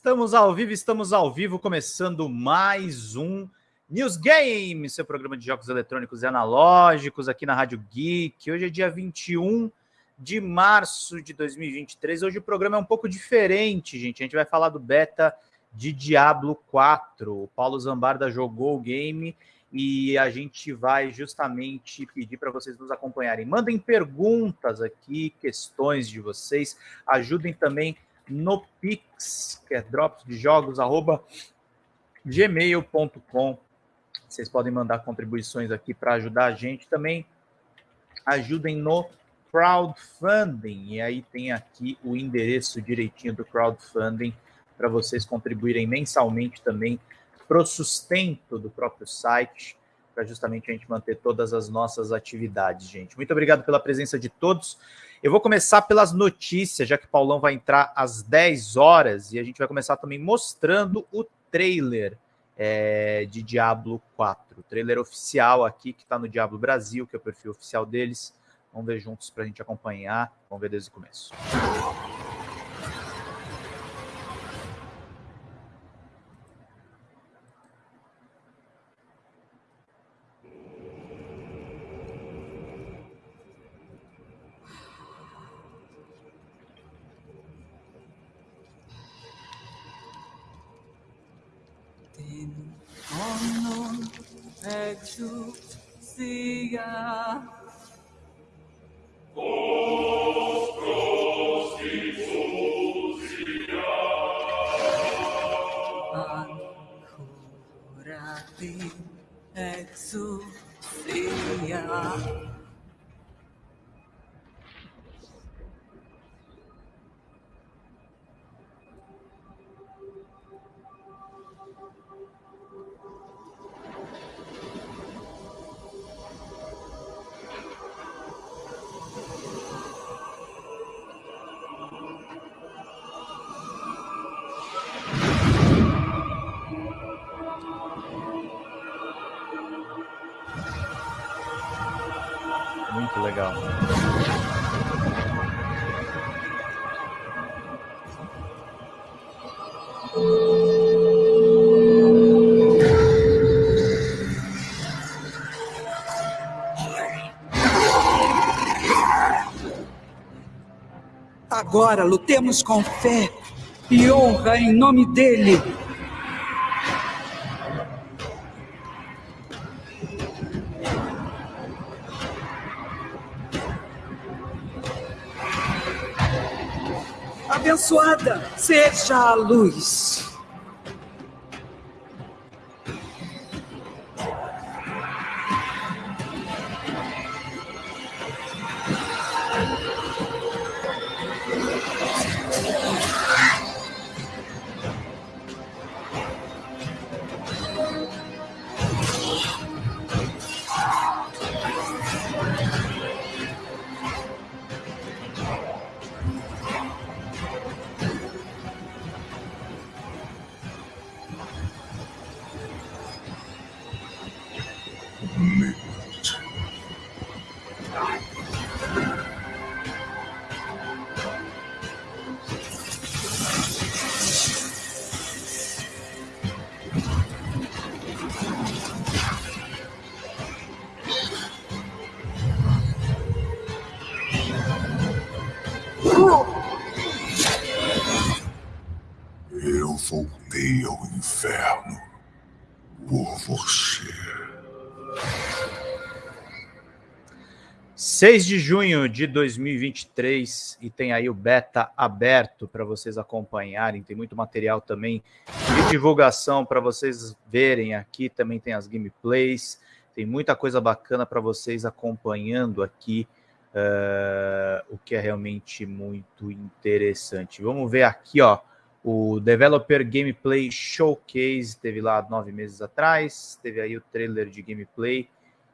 Estamos ao vivo, estamos ao vivo, começando mais um News Game, seu programa de jogos eletrônicos e analógicos aqui na Rádio Geek. Hoje é dia 21 de março de 2023. Hoje o programa é um pouco diferente, gente. A gente vai falar do beta de Diablo 4. O Paulo Zambarda jogou o game e a gente vai justamente pedir para vocês nos acompanharem. Mandem perguntas aqui, questões de vocês, ajudem também no Pix, que é drops de jogos, arroba gmail.com. Vocês podem mandar contribuições aqui para ajudar a gente. Também ajudem no crowdfunding. E aí tem aqui o endereço direitinho do crowdfunding para vocês contribuírem mensalmente também para o sustento do próprio site, para justamente a gente manter todas as nossas atividades, gente. Muito obrigado pela presença de todos. Eu vou começar pelas notícias, já que o Paulão vai entrar às 10 horas e a gente vai começar também mostrando o trailer é, de Diablo 4. O trailer oficial aqui, que está no Diablo Brasil, que é o perfil oficial deles. Vamos ver juntos para a gente acompanhar. Vamos ver desde o começo. Hallelujah. Agora lutemos com fé e honra em nome dele. Abençoada seja a luz. Eu 6 de junho de 2023 e tem aí o beta aberto para vocês acompanharem. Tem muito material também de divulgação para vocês verem aqui. Também tem as gameplays, tem muita coisa bacana para vocês acompanhando aqui, uh, o que é realmente muito interessante. Vamos ver aqui, ó. O Developer Gameplay Showcase teve lá nove meses atrás, teve aí o trailer de gameplay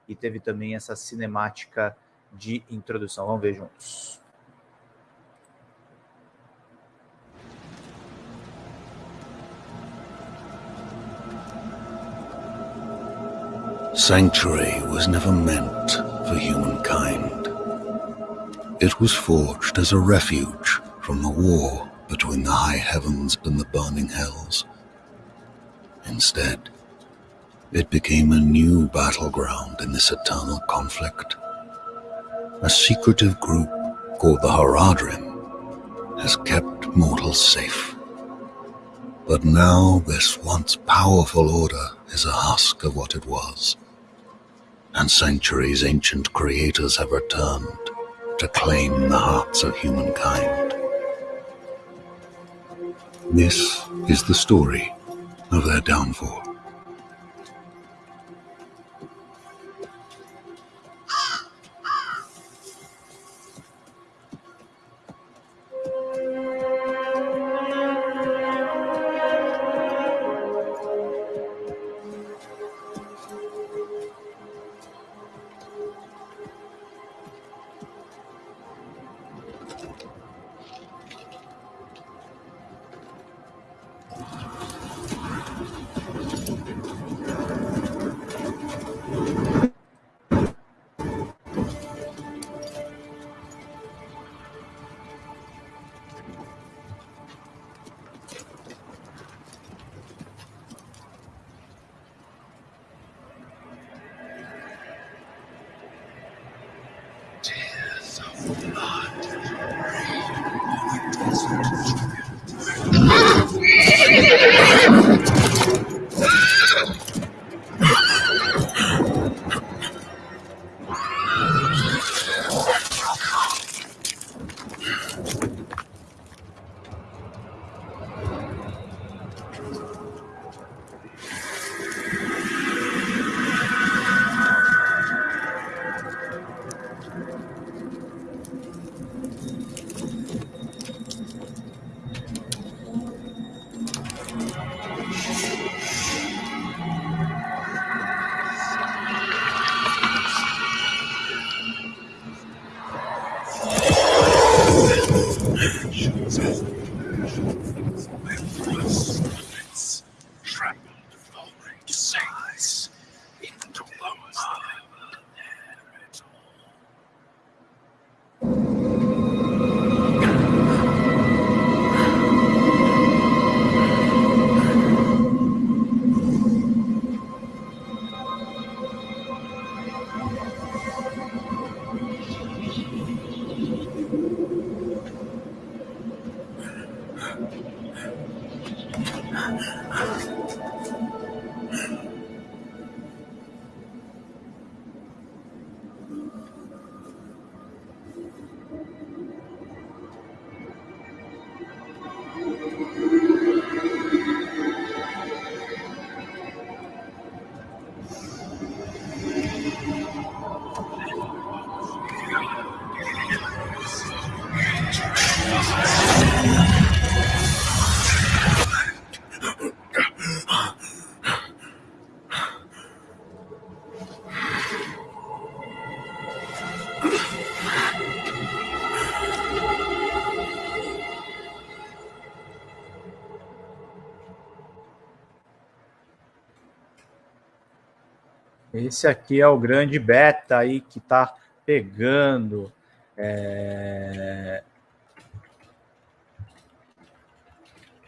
e teve também essa cinemática de introdução. Vamos ver juntos. Sanctuary was never meant for humankind. It was forged as a refuge from the war between the high heavens and the burning hells. Instead, it became a new battleground in this eternal conflict. A secretive group called the Haradrim has kept mortals safe. But now this once powerful order is a husk of what it was. And centuries ancient creators have returned to claim the hearts of humankind. This is the story of their downfall. Esse aqui é o grande beta aí que está pegando. É...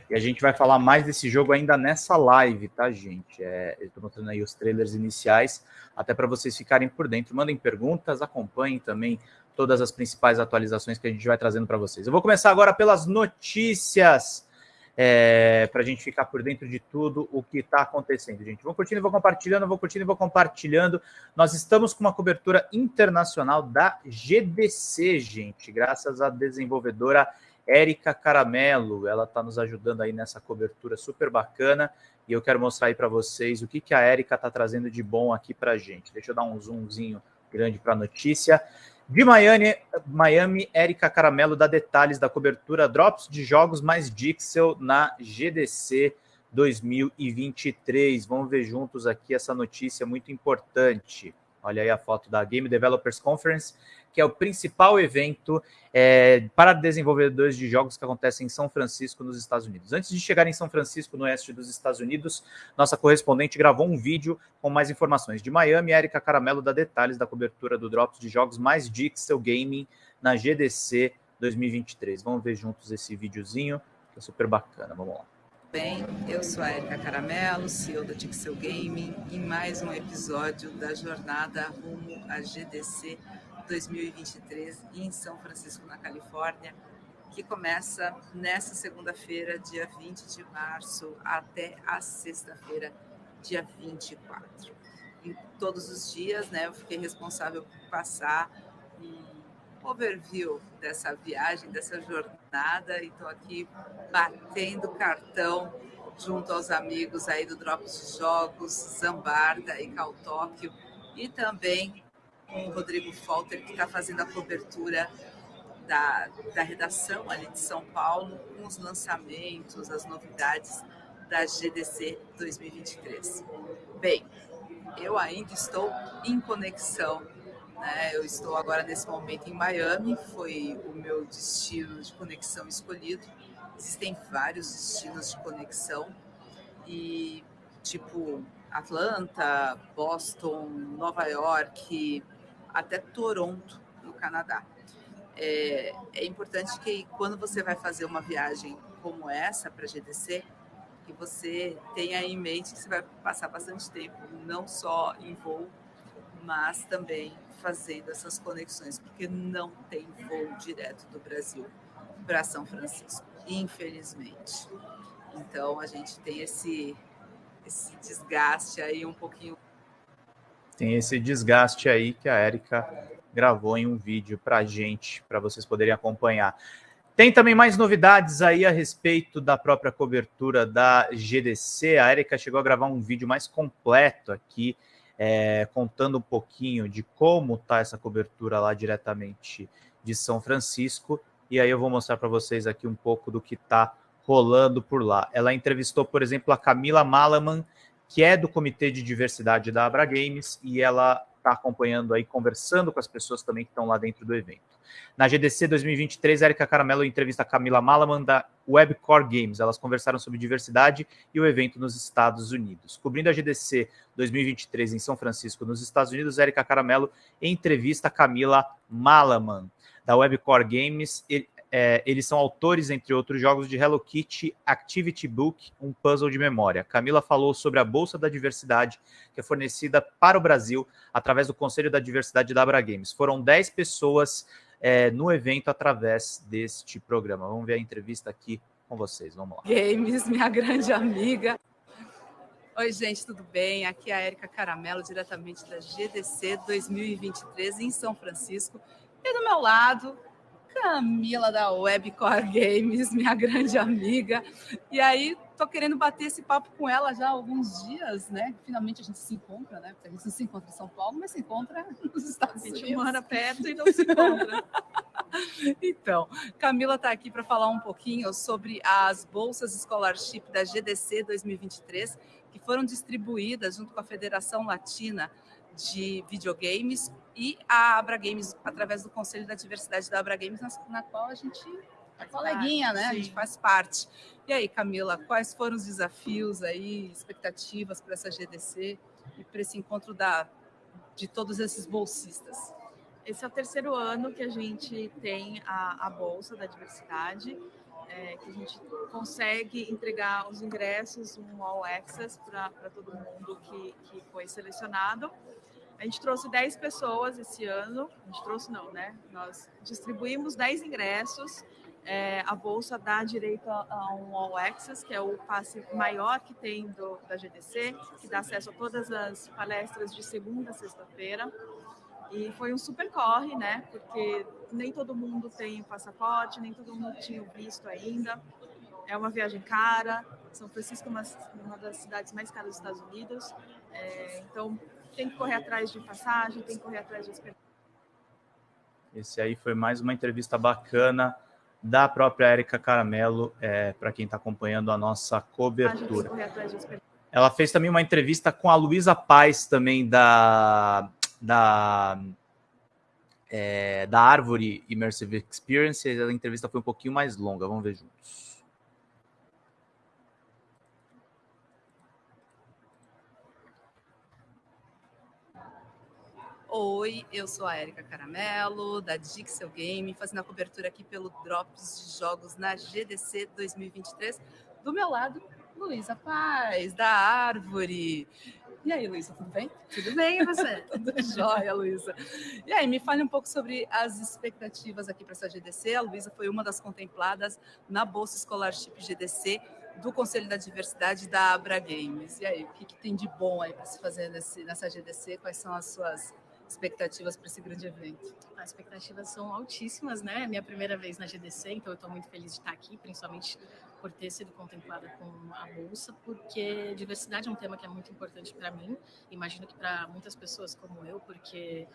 E a gente vai falar mais desse jogo ainda nessa live, tá, gente? É, eu estou mostrando aí os trailers iniciais, até para vocês ficarem por dentro. Mandem perguntas, acompanhem também todas as principais atualizações que a gente vai trazendo para vocês. Eu vou começar agora pelas notícias é, para a gente ficar por dentro de tudo o que está acontecendo, gente. Vou curtindo, vou compartilhando, vou curtindo vou compartilhando. Nós estamos com uma cobertura internacional da GDC, gente, graças à desenvolvedora Érica Caramelo. Ela está nos ajudando aí nessa cobertura super bacana. E eu quero mostrar aí para vocês o que, que a Érica está trazendo de bom aqui para a gente. Deixa eu dar um zoomzinho grande para a notícia. De Miami, Miami, Érica Caramelo dá detalhes da cobertura Drops de jogos mais Dixel na GDC 2023. Vamos ver juntos aqui essa notícia muito importante. Olha aí a foto da Game Developers Conference que é o principal evento é, para desenvolvedores de jogos que acontece em São Francisco, nos Estados Unidos. Antes de chegar em São Francisco, no oeste dos Estados Unidos, nossa correspondente gravou um vídeo com mais informações. De Miami, Erika Caramelo dá detalhes da cobertura do Drops de jogos mais Dixel Gaming na GDC 2023. Vamos ver juntos esse videozinho, que é super bacana. Vamos lá. Bem, eu sou a Erika Caramelo, CEO da Dixel Gaming, em mais um episódio da jornada rumo à GDC 2023 em São Francisco, na Califórnia, que começa nesta segunda-feira, dia 20 de março, até a sexta-feira, dia 24. Em todos os dias, né, eu fiquei responsável por passar um overview dessa viagem, dessa jornada, e estou aqui batendo cartão junto aos amigos aí do Drops de Jogos, Zambarda e Cal Tóquio, e também com o Rodrigo Falter, que está fazendo a cobertura da, da redação ali de São Paulo, com os lançamentos, as novidades da GDC 2023. Bem, eu ainda estou em conexão, né? eu estou agora nesse momento em Miami, foi o meu destino de conexão escolhido. Existem vários destinos de conexão e tipo Atlanta, Boston, Nova York, até Toronto, no Canadá. É, é importante que quando você vai fazer uma viagem como essa para GDC, que você tenha em mente que você vai passar bastante tempo, não só em voo, mas também fazendo essas conexões, porque não tem voo direto do Brasil para São Francisco, infelizmente. Então a gente tem esse, esse desgaste aí um pouquinho tem esse desgaste aí que a Érica gravou em um vídeo para gente, para vocês poderem acompanhar. Tem também mais novidades aí a respeito da própria cobertura da GDC. A Erika chegou a gravar um vídeo mais completo aqui, é, contando um pouquinho de como está essa cobertura lá diretamente de São Francisco. E aí eu vou mostrar para vocês aqui um pouco do que está rolando por lá. Ela entrevistou, por exemplo, a Camila Malaman, que é do Comitê de Diversidade da Abra Games, e ela está acompanhando aí, conversando com as pessoas também que estão lá dentro do evento. Na GDC 2023, Erika Caramelo entrevista a Camila Malaman da Webcore Games. Elas conversaram sobre diversidade e o evento nos Estados Unidos. Cobrindo a GDC 2023 em São Francisco, nos Estados Unidos, Erika Caramelo entrevista a Camila Malaman da Webcore Games. É, eles são autores, entre outros jogos, de Hello Kitty Activity Book, um puzzle de memória. Camila falou sobre a Bolsa da Diversidade, que é fornecida para o Brasil através do Conselho da Diversidade da Abra Games. Foram 10 pessoas é, no evento através deste programa. Vamos ver a entrevista aqui com vocês. Vamos lá. Games, minha grande amiga. Oi, gente, tudo bem? Aqui é a Erika Caramelo, diretamente da GDC 2023 em São Francisco. E do meu lado, Camila da Webcore Games, minha grande amiga. E aí, tô querendo bater esse papo com ela já há alguns dias, né? Finalmente a gente se encontra, né? A gente não se encontra em São Paulo, mas se encontra nos Estados Unidos. A gente mora perto e não se encontra. então, Camila está aqui para falar um pouquinho sobre as bolsas scholarship da GDC 2023, que foram distribuídas junto com a Federação Latina de Videogames e a Abra Games, através do Conselho da Diversidade da Abra Games, na, na qual a gente é coleguinha, né? Sim. A gente faz parte. E aí, Camila, quais foram os desafios aí, expectativas para essa GDC e para esse encontro da, de todos esses bolsistas? Esse é o terceiro ano que a gente tem a, a Bolsa da Diversidade, é, que a gente consegue entregar os ingressos, um all access para todo mundo que, que foi selecionado. A gente trouxe 10 pessoas esse ano, a gente trouxe não, né? Nós distribuímos 10 ingressos. É, a bolsa dá direito a, um All Access, que é o passe maior que tem do, da GDC, que dá acesso a todas as palestras de segunda a sexta-feira. E foi um super corre, né? Porque nem todo mundo tem passaporte, nem todo mundo tinha o visto ainda. É uma viagem cara. São Francisco é uma, uma das cidades mais caras dos Estados Unidos. É, então, tem que correr atrás de passagem, tem que correr atrás de hospedagem. Esse aí foi mais uma entrevista bacana da própria Érica Caramelo, é, para quem está acompanhando a nossa cobertura. Ela fez também uma entrevista com a Luísa Paz, também da, da, é, da Árvore Immersive Experience. A entrevista foi um pouquinho mais longa, vamos ver juntos. Oi, eu sou a Erika Caramelo, da Dixel Game, fazendo a cobertura aqui pelo Drops de Jogos na GDC 2023. Do meu lado, Luísa Paz, da Árvore. E aí, Luísa, tudo bem? Tudo bem, e você? tudo jóia, Luísa. E aí, me fale um pouco sobre as expectativas aqui para essa GDC. A Luísa foi uma das contempladas na Bolsa Scholarship GDC do Conselho da Diversidade da Abra Games. E aí, o que, que tem de bom aí para se fazer nesse, nessa GDC? Quais são as suas expectativas para esse grande evento? As expectativas são altíssimas, né? É minha primeira vez na GDC, então eu estou muito feliz de estar aqui, principalmente por ter sido contemplada com a bolsa, porque diversidade é um tema que é muito importante para mim. Imagino que para muitas pessoas como eu, porque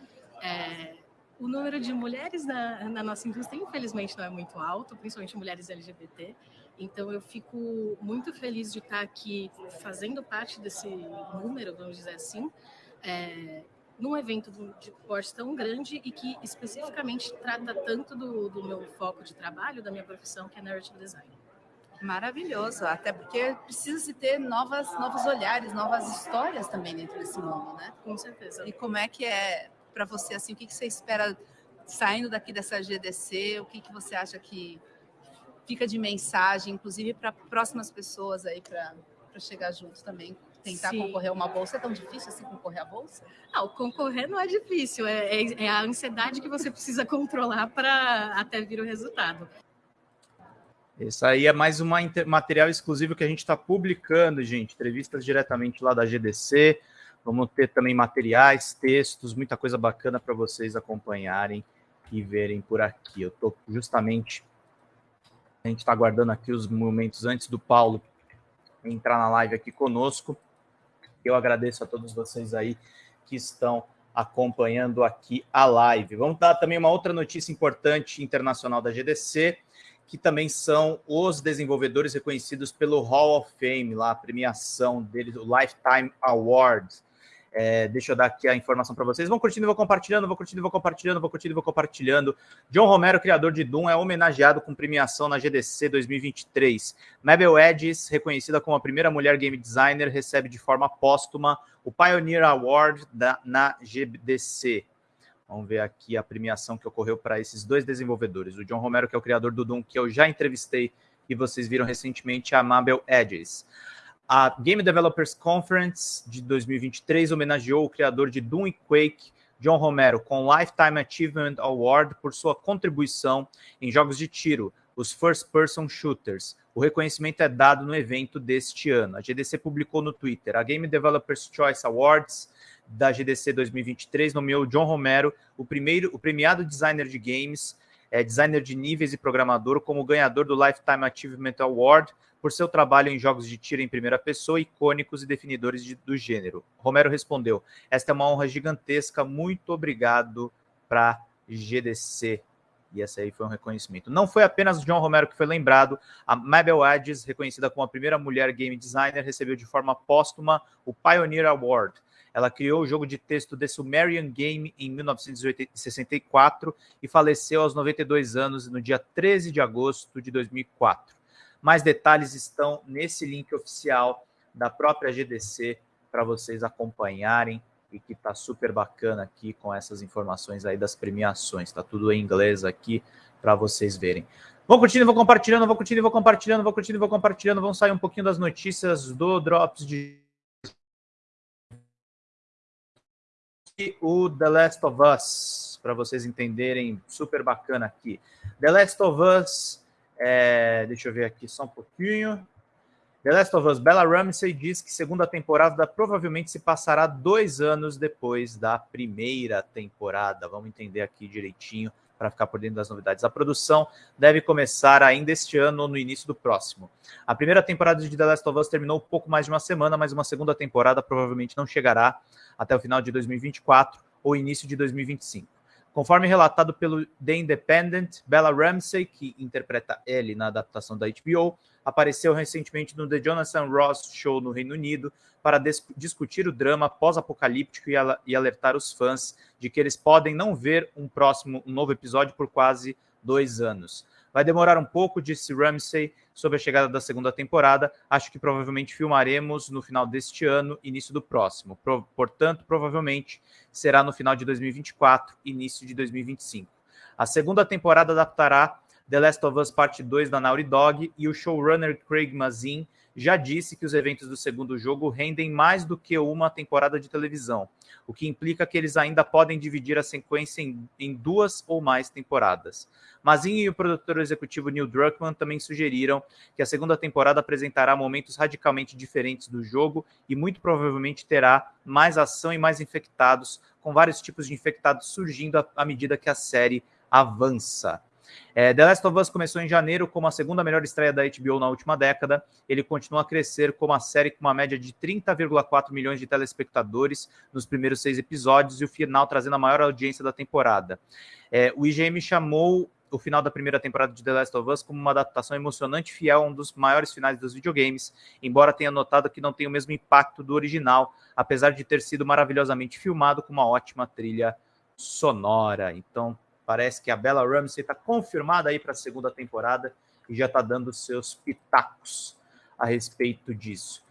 é, o número de mulheres na, na, nossa indústria, infelizmente, não é muito alto, principalmente mulheres LGBT. Então, eu fico muito feliz de estar aqui fazendo parte desse número, vamos dizer assim, é, num evento de porte tão grande e que especificamente trata tanto do, do meu foco de trabalho, da minha profissão, que é narrative design. Maravilhoso, até porque precisa se ter novas, novos olhares, novas histórias também dentro desse mundo, né? Com certeza. E como é que é para você assim? O que, que você espera saindo daqui dessa GDC? O que, que você acha que fica de mensagem, inclusive para próximas pessoas aí para chegar juntos também? Tentar Sim. concorrer a uma bolsa é tão difícil assim concorrer à bolsa? Não, concorrer não é difícil, é, é, é a ansiedade que você precisa controlar para até vir o resultado. Isso aí é mais um material exclusivo que a gente está publicando, gente. Entrevistas diretamente lá da GDC. Vamos ter também materiais, textos, muita coisa bacana para vocês acompanharem e verem por aqui. Eu estou justamente. A gente está aguardando aqui os momentos antes do Paulo entrar na live aqui conosco. Eu agradeço a todos vocês aí que estão acompanhando aqui a live. Vamos dar também uma outra notícia importante internacional da GDC que também são os desenvolvedores reconhecidos pelo Hall of Fame, lá a premiação deles, o Lifetime Award. É, deixa eu dar aqui a informação para vocês. Vão curtindo, vou compartilhando, vou curtindo, vou compartilhando, vou curtindo, vou compartilhando. John Romero, criador de Doom, é homenageado com premiação na GDC 2023. Mabel Edges, reconhecida como a primeira mulher game designer, recebe de forma póstuma o Pioneer Award da, na GDC. Vamos ver aqui a premiação que ocorreu para esses dois desenvolvedores. O John Romero, que é o criador do Doom, que eu já entrevistei e vocês viram recentemente, a Mabel Edges. A Game Developers Conference de 2023 homenageou o criador de Doom e Quake, John Romero, com Lifetime Achievement Award por sua contribuição em jogos de tiro, os First Person Shooters. O reconhecimento é dado no evento deste ano. A GDC publicou no Twitter. A Game Developers Choice Awards da GDC 2023 nomeou John Romero, o primeiro, o premiado designer de games, é, designer de níveis e programador, como ganhador do Lifetime Achievement Award por seu trabalho em jogos de tiro em primeira pessoa, icônicos e definidores de, do gênero. Romero respondeu: Esta é uma honra gigantesca, muito obrigado para GDC. E esse aí foi um reconhecimento. Não foi apenas John Romero que foi lembrado, a Mabel Adges, reconhecida como a primeira mulher game designer, recebeu de forma póstuma o Pioneer Award ela criou o jogo de texto The Sumerian Game em 1964 e faleceu aos 92 anos no dia 13 de agosto de 2004. Mais detalhes estão nesse link oficial da própria GDC para vocês acompanharem e que está super bacana aqui com essas informações aí das premiações. Está tudo em inglês aqui para vocês verem. Vão curtindo, vou compartilhando, vou curtindo, vou compartilhando, vou curtindo, vou compartilhando. Vamos sair um pouquinho das notícias do Drops de o The Last of Us, para vocês entenderem, super bacana aqui. The Last of Us, é, deixa eu ver aqui só um pouquinho. The Last of Us, Bella Ramsey diz que segunda temporada provavelmente se passará dois anos depois da primeira temporada. Vamos entender aqui direitinho para ficar por dentro das novidades. A produção deve começar ainda este ano ou no início do próximo. A primeira temporada de The Last of Us terminou pouco mais de uma semana, mas uma segunda temporada provavelmente não chegará até o final de 2024 ou início de 2025. Conforme relatado pelo The Independent, Bella Ramsey, que interpreta ele na adaptação da HBO, apareceu recentemente no The Jonathan Ross Show no Reino Unido para discutir o drama pós-apocalíptico e, e, alertar os fãs de que eles podem não ver um próximo, um novo episódio por quase dois anos. Vai demorar um pouco, disse Ramsey, sobre a chegada da segunda temporada. Acho que provavelmente filmaremos no final deste ano, início do próximo. Pro, portanto, provavelmente será no final de 2024, início de 2025. A segunda temporada adaptará The Last of Us Parte 2 da Naughty Dog e o showrunner Craig Mazin já disse que os eventos do segundo jogo rendem mais do que uma temporada de televisão, o que implica que eles ainda podem dividir a sequência em, em duas ou mais temporadas. Mazin e o produtor executivo Neil Druckmann também sugeriram que a segunda temporada apresentará momentos radicalmente diferentes do jogo e muito provavelmente terá mais ação e mais infectados, com vários tipos de infectados surgindo à medida que a série avança. É, The Last of Us começou em janeiro como a segunda melhor estreia da HBO na última década. Ele continua a crescer como a série com uma média de 30,4 milhões de telespectadores nos primeiros seis episódios e o final trazendo a maior audiência da temporada. É, o IGM chamou o final da primeira temporada de The Last of Us como uma adaptação emocionante e fiel a um dos maiores finais dos videogames, embora tenha notado que não tem o mesmo impacto do original, apesar de ter sido maravilhosamente filmado com uma ótima trilha sonora. Então, Parece que a Bella Ramsey está confirmada aí para a segunda temporada e já está dando seus pitacos a respeito disso.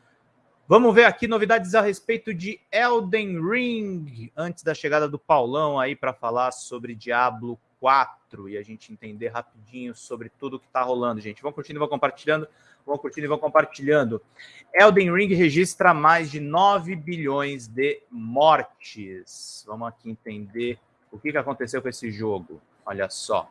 Vamos ver aqui novidades a respeito de Elden Ring, antes da chegada do Paulão aí para falar sobre Diablo 4 e a gente entender rapidinho sobre tudo que está rolando, gente. Vão curtindo e vão compartilhando, vão curtindo e vão compartilhando. Elden Ring registra mais de 9 bilhões de mortes. Vamos aqui entender o que, que aconteceu com esse jogo? Olha só.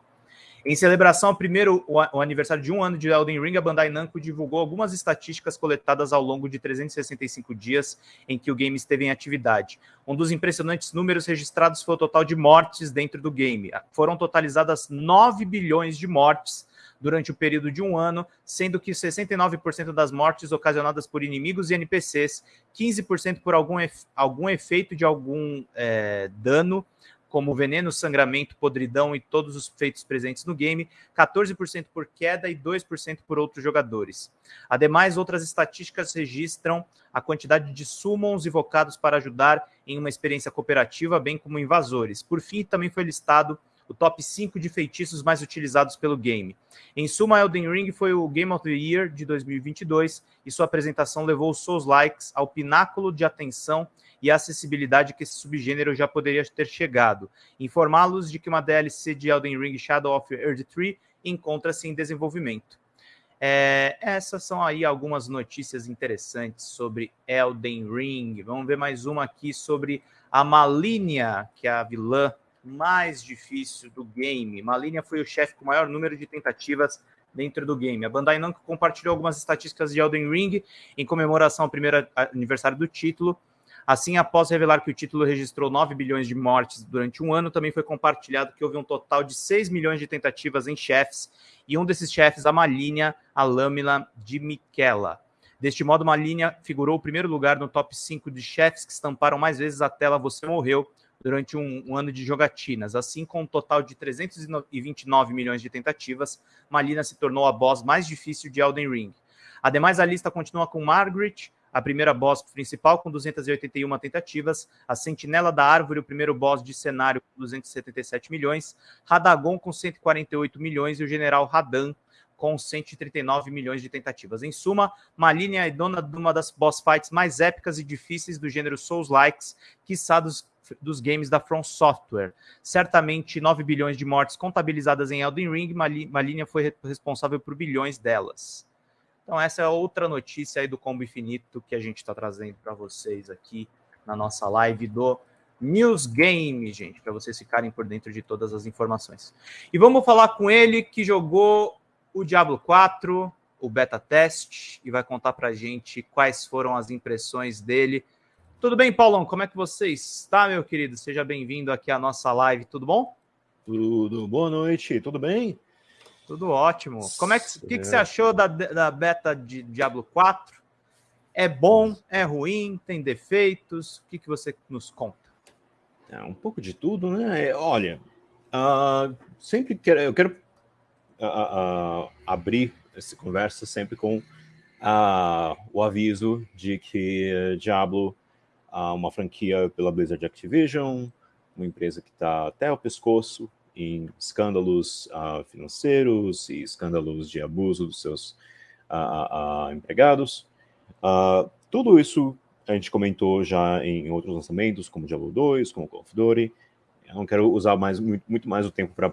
Em celebração ao primeiro o aniversário de um ano de Elden Ring, a Bandai Namco divulgou algumas estatísticas coletadas ao longo de 365 dias em que o game esteve em atividade. Um dos impressionantes números registrados foi o total de mortes dentro do game. Foram totalizadas 9 bilhões de mortes durante o período de um ano, sendo que 69% das mortes ocasionadas por inimigos e NPCs, 15% por algum, algum efeito de algum é, dano como veneno, sangramento, podridão e todos os feitos presentes no game, 14% por queda e 2% por outros jogadores. Ademais, outras estatísticas registram a quantidade de summons invocados para ajudar em uma experiência cooperativa, bem como invasores. Por fim, também foi listado o top 5 de feitiços mais utilizados pelo game. Em suma, Elden Ring foi o Game of the Year de 2022 e sua apresentação levou os Souls Likes ao pináculo de atenção e a acessibilidade que esse subgênero já poderia ter chegado. Informá-los de que uma DLC de Elden Ring Shadow of Earth 3 encontra-se em desenvolvimento. É, essas são aí algumas notícias interessantes sobre Elden Ring. Vamos ver mais uma aqui sobre a Malínia, que é a vilã mais difícil do game. Malínia foi o chefe com o maior número de tentativas dentro do game. A Bandai Namco compartilhou algumas estatísticas de Elden Ring em comemoração ao primeiro aniversário do título. Assim, após revelar que o título registrou 9 bilhões de mortes durante um ano, também foi compartilhado que houve um total de 6 milhões de tentativas em chefes, e um desses chefes, a Malinha, a Lâmina de Miquela. Deste modo, Malinha figurou o primeiro lugar no top 5 de chefes que estamparam mais vezes a tela Você Morreu durante um, um, ano de jogatinas. Assim, com um total de 329 milhões de tentativas, Malina se tornou a boss mais difícil de Elden Ring. Ademais, a lista continua com Margaret, a primeira boss principal com 281 tentativas, a Sentinela da Árvore, o primeiro boss de cenário com 277 milhões, Radagon com 148 milhões e o General Radan com 139 milhões de tentativas. Em suma, Maline é dona de uma das boss fights mais épicas e difíceis do gênero Souls-likes, quiçá dos, dos games da From Software. Certamente 9 bilhões de mortes contabilizadas em Elden Ring, Maline foi responsável por bilhões delas. Então, essa é outra notícia aí do Combo Infinito que a gente está trazendo para vocês aqui na nossa live do News Game, gente, para vocês ficarem por dentro de todas as informações. E vamos falar com ele que jogou o Diablo 4, o beta test, e vai contar para gente quais foram as impressões dele. Tudo bem, Paulão? Como é que você está, meu querido? Seja bem-vindo aqui à nossa live, tudo bom? Tudo, boa noite, tudo bem? Tudo ótimo. Como é que, que, que você achou da, da beta de Diablo 4? É bom? É ruim? Tem defeitos? O que, que você nos conta? É um pouco de tudo, né? É, olha, uh, sempre quero, eu quero uh, uh, abrir essa conversa sempre com o aviso de que Diablo, uma franquia pela Blizzard Activision, uma empresa que está até o pescoço em escândalos uh, financeiros e escândalos de abuso dos seus uh, empregados. tudo isso a gente comentou já em outros lançamentos, como Diablo 2, como Call of Duty. Eu não quero usar mais, muito, muito mais o tempo para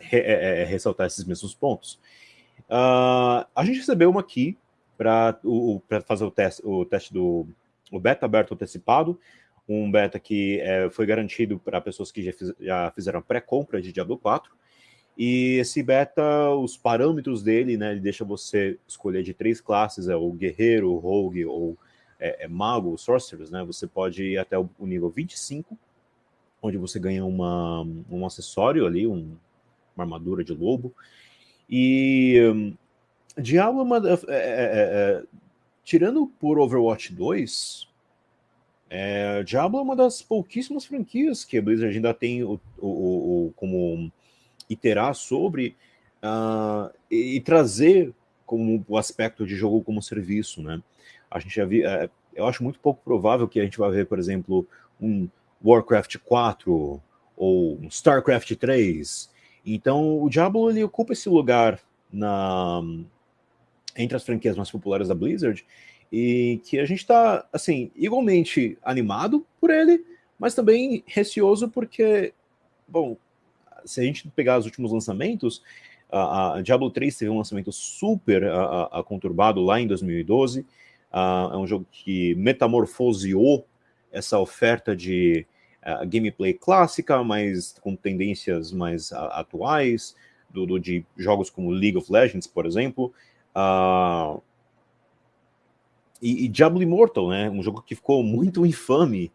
re, é, é, ressaltar esses mesmos pontos. a gente recebeu uma aqui para fazer o teste, o teste do o beta aberto antecipado um beta que é, foi garantido para pessoas que já, fiz, já fizeram pré-compra de Diablo 4. E esse beta, os parâmetros dele, né, ele deixa você escolher de três classes, é o guerreiro, o rogue ou é, é mago, sorcerers, né? Você pode ir até o, nível 25, onde você ganha uma, um acessório ali, um, uma armadura de lobo. E um, Diablo, é, é, é, é, tirando por Overwatch 2, é, Diablo é uma das pouquíssimas franquias que a Blizzard ainda tem o, o, o como iterar sobre uh, e, e, trazer como o aspecto de jogo como serviço, né? A gente já vi, é, eu acho muito pouco provável que a gente vai ver, por exemplo, um Warcraft 4 ou um Starcraft 3. Então, o Diablo ele ocupa esse lugar na entre as franquias mais populares da Blizzard e que a gente está, assim, igualmente animado por ele, mas também receoso porque, bom, se a gente pegar os últimos lançamentos, a, a Diablo 3 teve um lançamento super a, a, conturbado lá em 2012, é um jogo que metamorfoseou essa oferta de gameplay clássica, mas com tendências mais atuais, do, do, de jogos como League of Legends, por exemplo, Uh, e, e, Diablo Immortal, né? Um jogo que ficou muito infame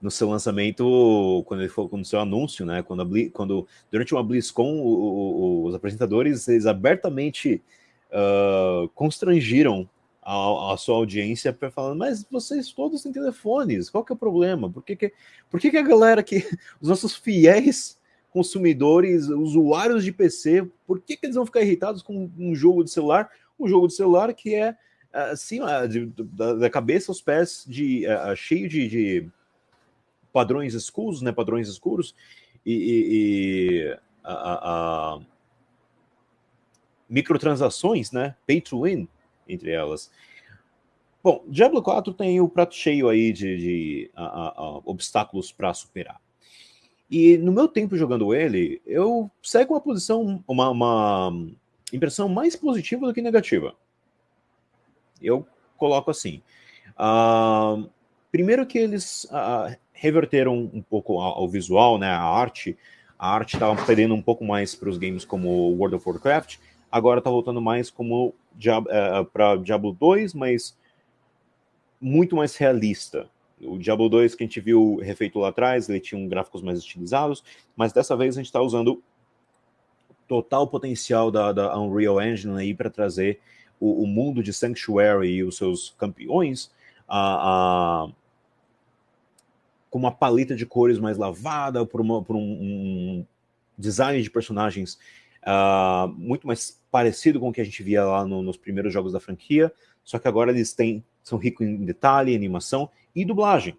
no seu lançamento, quando ele foi no seu anúncio, né? Quando, Bli, quando durante uma BlizzCon, o, o, os apresentadores eles abertamente uh, constrangiram a, a, sua audiência falando, mas vocês todos têm telefones, qual que é o problema? Por que, que, por que, que a galera que, os nossos fiéis consumidores, usuários de PC, por que, que eles vão ficar irritados com um jogo de celular? Um jogo de celular que é assim, de, da, da, cabeça aos pés, de, uh, cheio de, de, padrões escuros, né? Padrões escuros e, e, e microtransações, né? Pay to win entre elas. Bom, Diablo 4 tem o prato cheio aí de, de obstáculos para superar. E no meu tempo jogando ele, eu segue uma posição, uma, uma impressão mais positiva do que negativa. Eu coloco assim. Uh, primeiro que eles uh, reverteram um pouco ao, visual, né, a arte. A arte estava perdendo um pouco mais para os games como World of Warcraft. Agora está voltando mais como uh, eh, para Diablo 2, mas muito mais realista. O Diablo 2 que a gente viu refeito lá atrás, ele tinha um gráficos mais estilizados, mas dessa vez a gente está usando total potencial da, da Unreal Engine aí para trazer o, o, mundo de Sanctuary e os seus campeões a, a, com uma paleta de cores mais lavada, por, uma, por um, um, design de personagens uh, muito mais parecido com o que a gente via lá no, nos primeiros jogos da franquia, só que agora eles têm, são ricos em detalhe, animação e dublagem.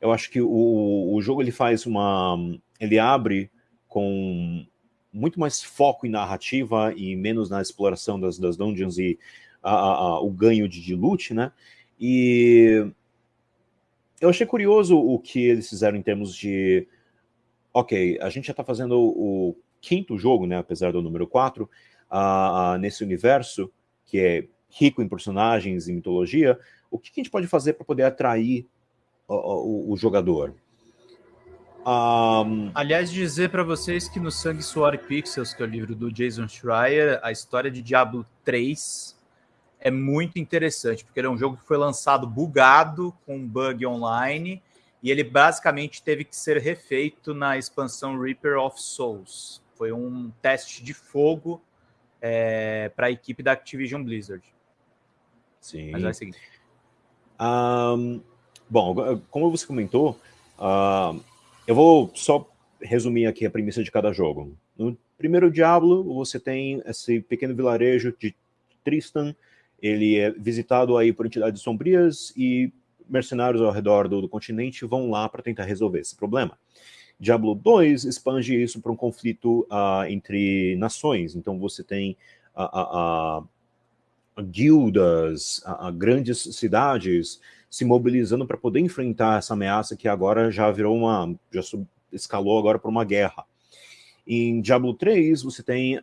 Eu acho que o, o jogo ele faz uma. ele abre com muito mais foco em narrativa e menos na exploração das, das dungeons e a, a, a, o ganho de, de loot, né? E eu achei curioso o que eles fizeram em termos de. Ok, a gente já está fazendo o, quinto jogo, né? Apesar do número 4, uh, uh, nesse universo que é rico em personagens e mitologia. O que, que a gente pode fazer para poder atrair o, o, o jogador? Um... Aliás, dizer para vocês que no Sangue, Suor e Pixels, que é o livro do Jason Schreier, a história de Diablo 3 é muito interessante, porque ele é um jogo que foi lançado bugado, com um bug online, e ele basicamente teve que ser refeito na expansão Reaper of Souls. Foi um teste de fogo é, para a equipe da Activision Blizzard. Sim. Mas vai seguir. Um, bom, como você comentou, uh, eu vou só resumir aqui a premissa de cada jogo. No primeiro Diablo, você tem esse pequeno vilarejo de Tristan. Ele é visitado aí por entidades sombrias e mercenários ao redor do, do continente vão lá para tentar resolver esse problema. Diablo 2 expande isso para um conflito uh, entre nações. Então você tem uh, guildas, grandes cidades se mobilizando para poder enfrentar essa ameaça que agora já virou uma. já escalou agora para uma guerra. Em Diablo 3, você tem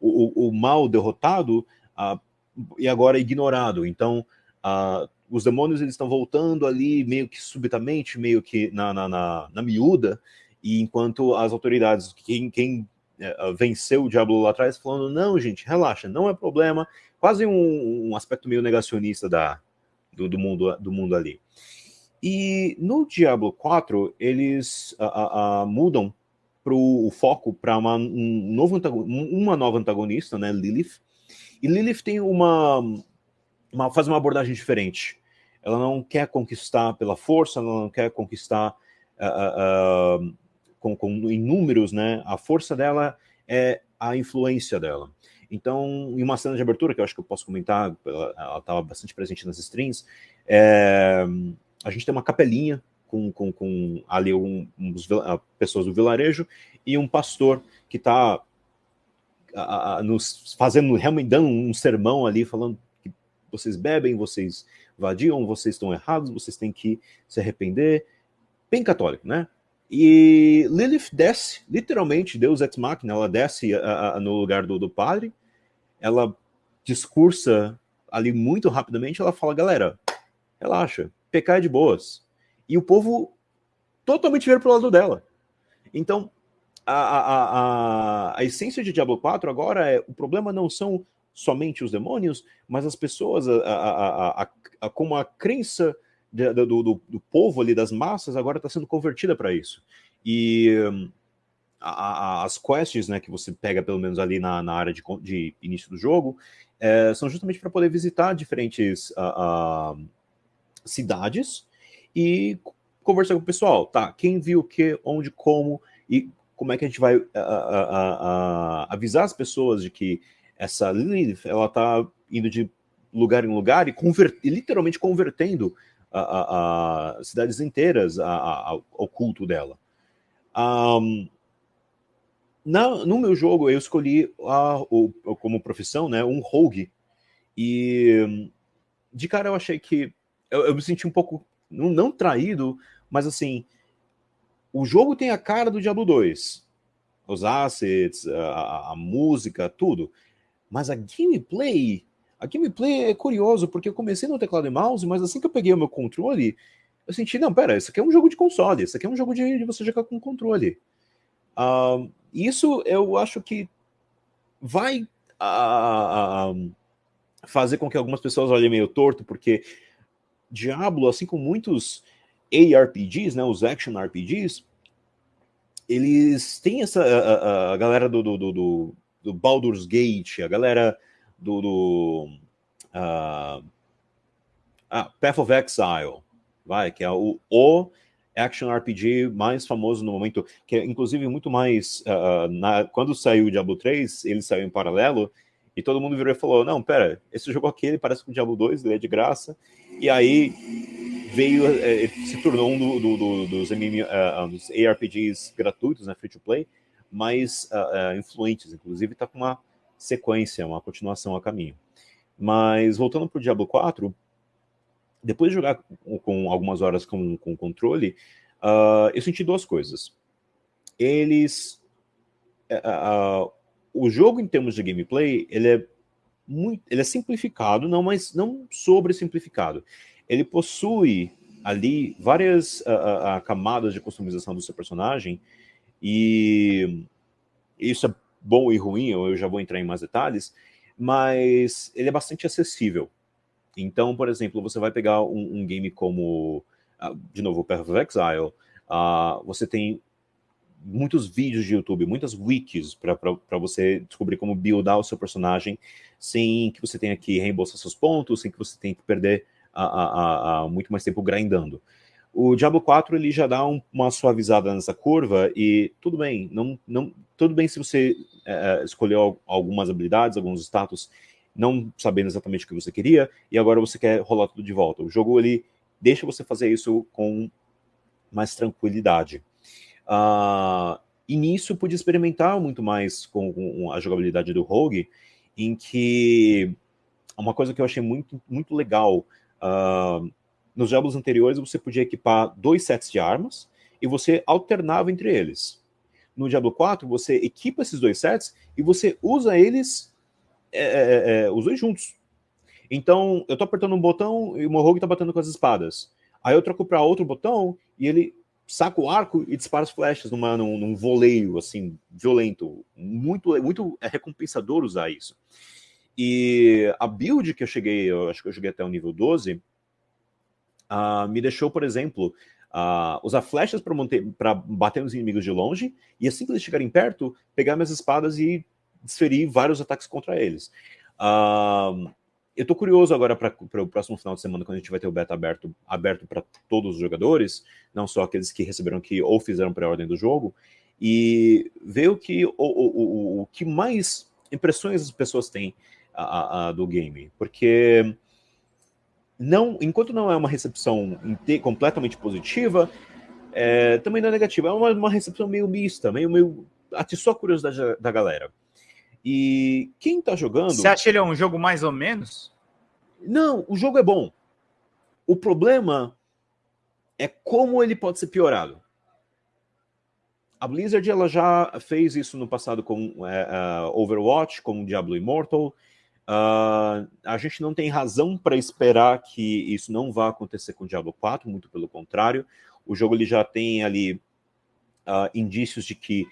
o, o, mal derrotado e agora ignorado. Então, os demônios eles estão voltando ali meio que subitamente, meio que na, na, na, na miúda, e enquanto as autoridades, quem, quem é, venceu o Diablo lá atrás, falando, não, gente, relaxa, não é problema, quase um, um aspecto meio negacionista da, do, do, mundo, do mundo ali. E no Diablo 4, eles mudam pro, o foco para uma, um novo uma nova antagonista, né, Lilith. E Lilith tem uma, uma faz uma abordagem diferente. Ela não quer conquistar pela força, ela não quer conquistar uh, uh, com, com, em números, né? A força dela é a influência dela. Então, em uma cena de abertura, que eu acho que eu posso comentar, ela estava bastante presente nas streams, é, a gente tem uma capelinha com, com, com ali um, um, pessoas do vilarejo e um pastor que está nos fazendo, realmente dando um sermão ali, falando que vocês bebem, vocês vadiam, vocês estão errados, vocês têm que se arrepender. Bem católico, né? E Lilith desce, literalmente, Deus ex machina, ela desce a, a, no lugar do, do padre, ela discursa ali muito rapidamente, ela fala, galera, relaxa, pecar é de boas. E o povo totalmente vira pro lado dela. Então, a, a, a, a essência de Diablo 4 agora é, o problema não são somente os demônios, mas as pessoas, a, a, a, a como a crença de, do, do, do, povo ali, das massas, agora está sendo convertida para isso. E a, as quests né, que você pega, pelo menos ali na, na área de, de início do jogo, é, são justamente para poder visitar diferentes cidades e conversar com o pessoal. Tá, quem viu o que, onde, como e como é que a gente vai avisar as pessoas de que essa Lilith, ela tá indo de lugar em lugar e, literalmente convertendo a, a, a cidades inteiras a, ao culto dela. Um, na, no meu jogo, eu escolhi o, como profissão né, um rogue. E de cara eu achei que. Eu, eu me senti um pouco. Não, não, traído, mas assim. O jogo tem a cara do Diablo 2. Os assets, a, a música, tudo. Mas a gameplay, a gameplay é curioso, porque eu comecei no teclado e mouse, mas assim que eu peguei o meu controle, eu senti, não, pera, isso aqui é um jogo de console, isso aqui é um jogo de, de você jogar com controle. Uh, isso eu acho que vai uh, fazer com que algumas pessoas olhem meio torto, porque Diablo, assim como muitos ARPGs, né, os action RPGs, eles têm essa a, a, a galera do, do, do, do Baldur's Gate, a galera do, do uh, ah, Path of Exile, vai, que é o, o action RPG mais famoso no momento, que é inclusive muito mais. Uh, na, quando saiu o Diablo 3, ele saiu em paralelo, e todo mundo virou e falou: Não, pera, esse jogo aqui ele parece com o Diablo 2, ele é de graça. E aí veio, ele se tornou um do, do, do, dos, MMO, uh, dos ARPGs gratuitos, né, free to play, mais uh, uh, influentes, inclusive está com uma sequência, uma continuação a caminho. Mas voltando para o Diablo 4, depois de jogar com, com algumas horas com, com controle, uh, eu senti duas coisas. Eles. o jogo, em termos de gameplay, ele é muito, ele é simplificado, não, mas não sobre simplificado. Ele possui ali várias uh, uh, camadas de customização do seu personagem e isso é bom e ruim, eu já vou entrar em mais detalhes, mas ele é bastante acessível. Então, por exemplo, você vai pegar um, um game como, uh, de novo, Path of Exile, uh, você tem muitos vídeos de YouTube, muitas wikis para você descobrir como buildar o seu personagem sem que você tenha que reembolsar seus pontos, sem que você tenha que perder uh, muito mais tempo grindando. O Diablo 4 ele já dá um, uma suavizada nessa curva e tudo bem, não, não, tudo bem se você é, escolheu algumas habilidades, alguns status, não sabendo exatamente o que você queria e agora você quer rolar tudo de volta. O jogo ele deixa você fazer isso com mais tranquilidade. Uh, e nisso pude experimentar muito mais com, com, a jogabilidade do Rogue, em que uma coisa que eu achei muito, muito legal, uh, nos Diablos anteriores você podia equipar dois sets de armas e você alternava entre eles. No Diablo 4 você equipa esses dois sets e você usa eles é, é, é, os dois juntos. Então, eu tô apertando um botão e o meu rogue tá batendo com as espadas. Aí eu troco para outro botão e ele saca o arco e dispara as flechas numa, num, num voleio, assim, violento. Muito, muito é recompensador usar isso. E a build que eu cheguei, eu acho que eu cheguei até o nível 12, uh, ah, me deixou, por exemplo, uh, usar flechas para bater nos inimigos de longe, e assim que eles chegarem perto, pegar minhas espadas e desferir vários ataques contra eles. Uh, eu tô curioso agora para o próximo final de semana, quando a gente vai ter o beta aberto aberto para todos os jogadores, não só aqueles que receberam aqui ou fizeram pré-ordem do jogo, e ver o que, o, o, o, o que mais impressões as pessoas têm a, a, do game. Porque não, enquanto não é uma recepção completamente positiva, é, também não é negativa. É uma, uma recepção meio mista, meio, meio atiçou a curiosidade da, da galera. E quem tá jogando. Você acha ele é um jogo mais ou menos? Não, o jogo é bom. O problema é como ele pode ser piorado. A Blizzard ela já fez isso no passado com uh, Overwatch, com Diablo Immortal. Uh, a gente não tem razão para esperar que isso não vá acontecer com Diablo 4, muito pelo contrário. O jogo ele já tem ali uh, indícios de que